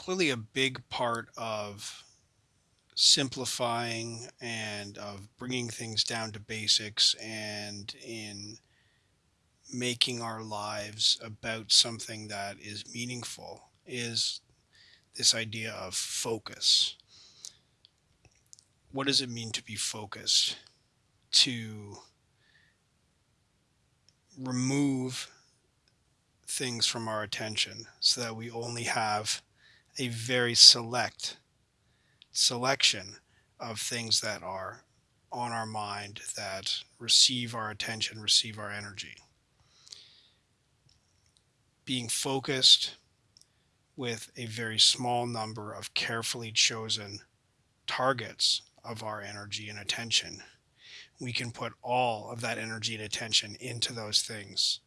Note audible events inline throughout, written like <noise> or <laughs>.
clearly a big part of simplifying and of bringing things down to basics and in making our lives about something that is meaningful is this idea of focus. What does it mean to be focused? To remove things from our attention so that we only have a very select selection of things that are on our mind that receive our attention, receive our energy. Being focused with a very small number of carefully chosen targets of our energy and attention, we can put all of that energy and attention into those things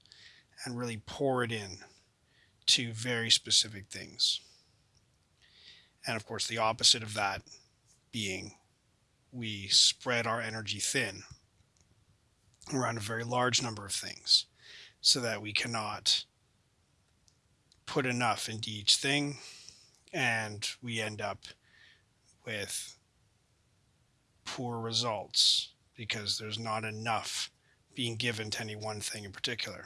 and really pour it in to very specific things. And of course, the opposite of that being we spread our energy thin around a very large number of things so that we cannot put enough into each thing and we end up with poor results because there's not enough being given to any one thing in particular.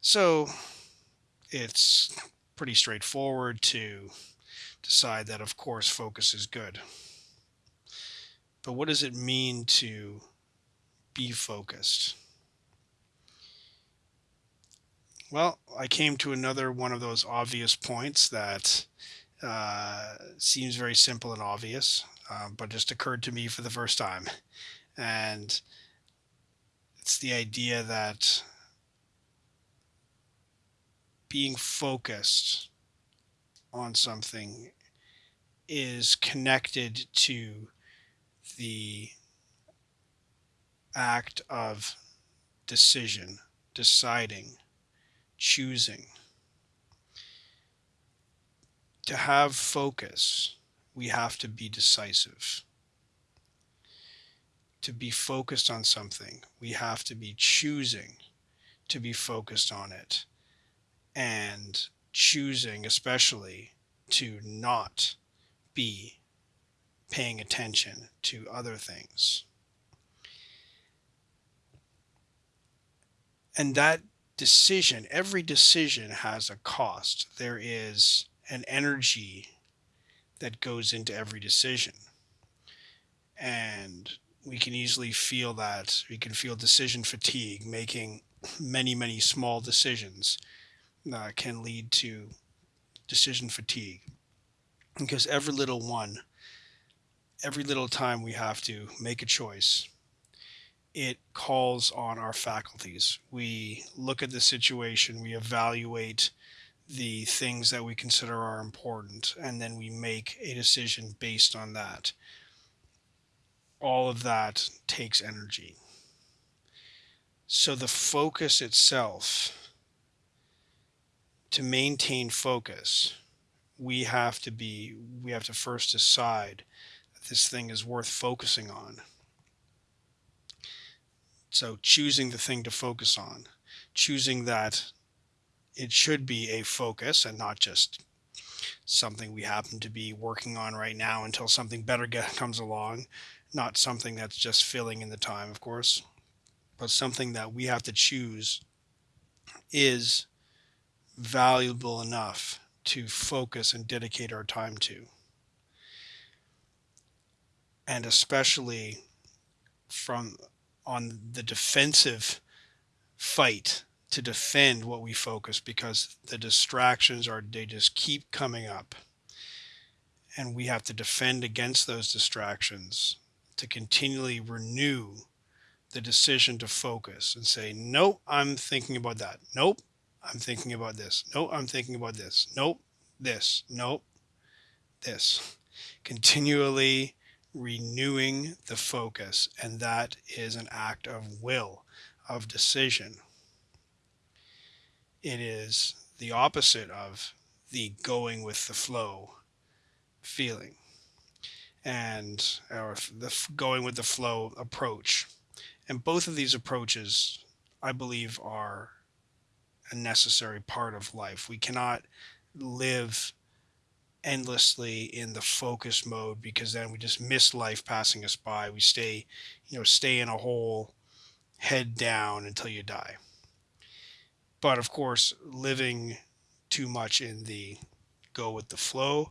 So it's pretty straightforward to decide that, of course, focus is good. But what does it mean to be focused? Well, I came to another one of those obvious points that uh, seems very simple and obvious, uh, but just occurred to me for the first time. And it's the idea that being focused on something is connected to the act of decision, deciding, choosing. To have focus, we have to be decisive. To be focused on something, we have to be choosing to be focused on it and choosing, especially, to not be paying attention to other things. And that decision, every decision has a cost. There is an energy that goes into every decision. And we can easily feel that. We can feel decision fatigue, making many, many small decisions uh, can lead to decision fatigue because every little one, every little time we have to make a choice, it calls on our faculties. We look at the situation, we evaluate the things that we consider are important, and then we make a decision based on that. All of that takes energy. So the focus itself to maintain focus, we have to be, we have to first decide that this thing is worth focusing on. So choosing the thing to focus on, choosing that it should be a focus and not just something we happen to be working on right now until something better <laughs> comes along, not something that's just filling in the time, of course, but something that we have to choose is valuable enough to focus and dedicate our time to. And especially from on the defensive fight to defend what we focus because the distractions are they just keep coming up and we have to defend against those distractions to continually renew the decision to focus and say nope i'm thinking about that nope I'm thinking about this. Nope, I'm thinking about this. Nope, this. Nope, this. Continually renewing the focus, and that is an act of will, of decision. It is the opposite of the going with the flow feeling and or the going with the flow approach. And both of these approaches, I believe, are a necessary part of life. We cannot live endlessly in the focus mode because then we just miss life passing us by. We stay, you know, stay in a hole, head down until you die. But of course, living too much in the go with the flow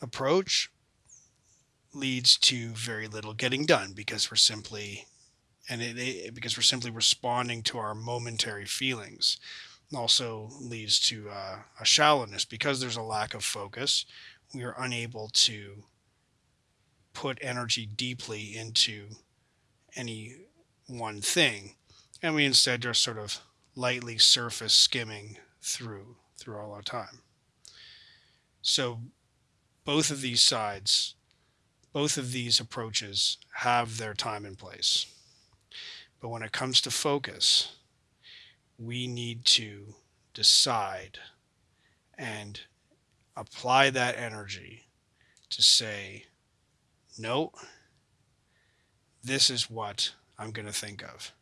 approach leads to very little getting done because we're simply and it, it because we're simply responding to our momentary feelings also leads to uh, a shallowness. Because there's a lack of focus we are unable to put energy deeply into any one thing. And we instead just sort of lightly surface skimming through through all our time. So both of these sides both of these approaches have their time and place but when it comes to focus we need to decide and apply that energy to say, no, this is what I'm going to think of.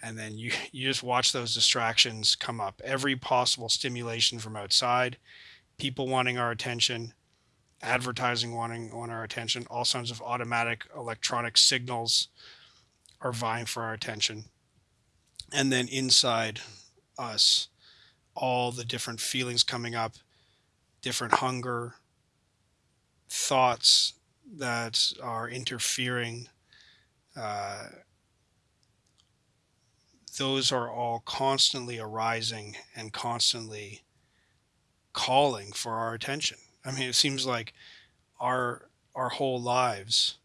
And then you, <laughs> you just watch those distractions come up. Every possible stimulation from outside, people wanting our attention, advertising wanting on our attention, all sorts of automatic electronic signals are vying for our attention. And then inside us all the different feelings coming up different hunger thoughts that are interfering uh, those are all constantly arising and constantly calling for our attention. I mean it seems like our our whole lives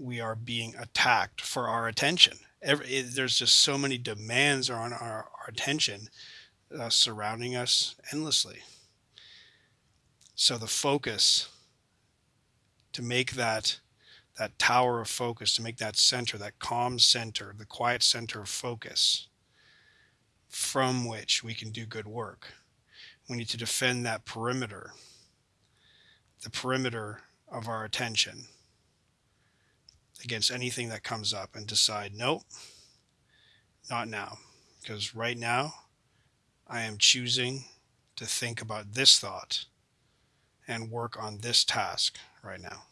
we are being attacked for our attention every, it, there's just so many demands on our, our attention uh, surrounding us endlessly. So the focus to make that that tower of focus, to make that center, that calm center, the quiet center of focus from which we can do good work. We need to defend that perimeter, the perimeter of our attention against anything that comes up and decide, nope, not now. Because right now, I am choosing to think about this thought and work on this task right now.